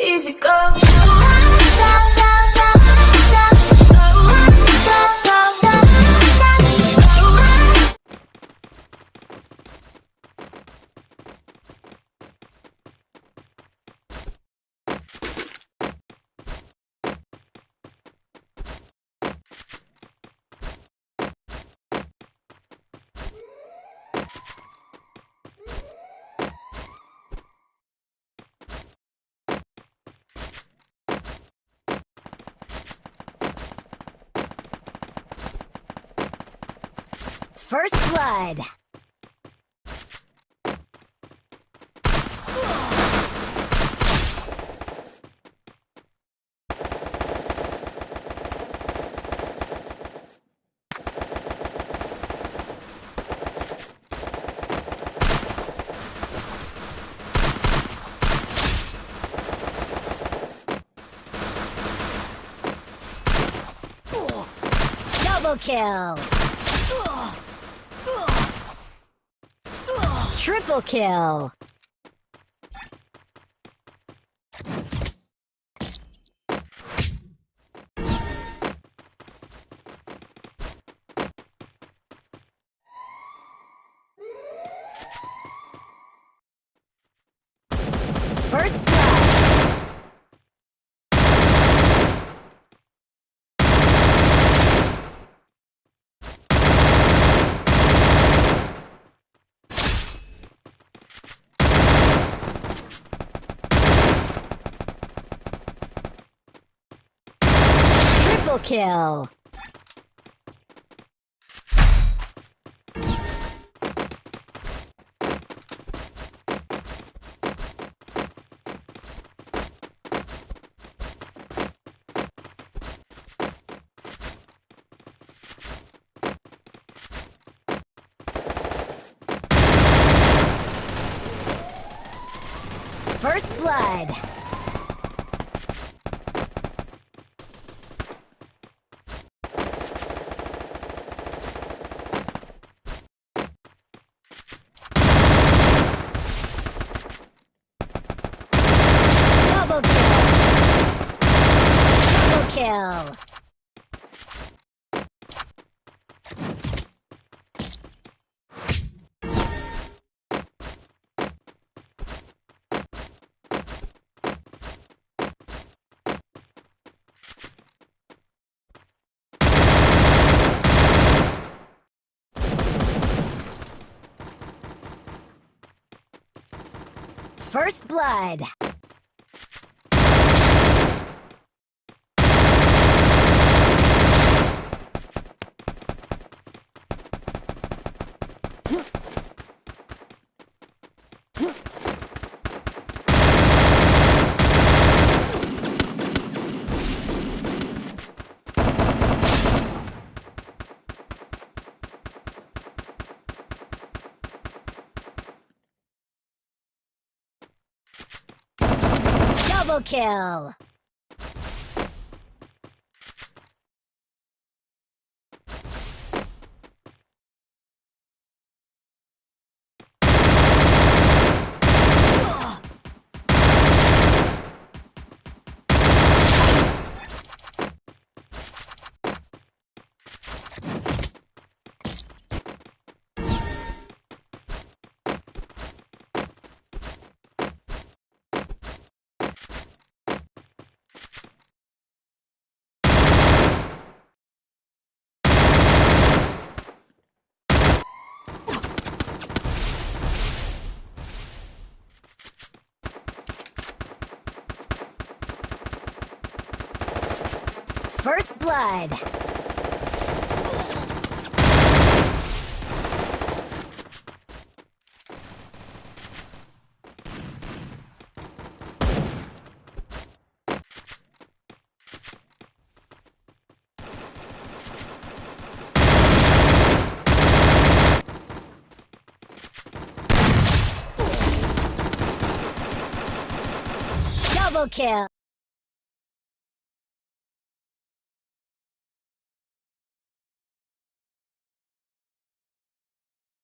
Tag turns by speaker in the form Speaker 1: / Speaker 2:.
Speaker 1: Easy go.
Speaker 2: First Blood. Double kill. Triple kill. First blood. Triple kill. First blood. Double kill. Double kill. First blood. Double kill. First blood. Double kill.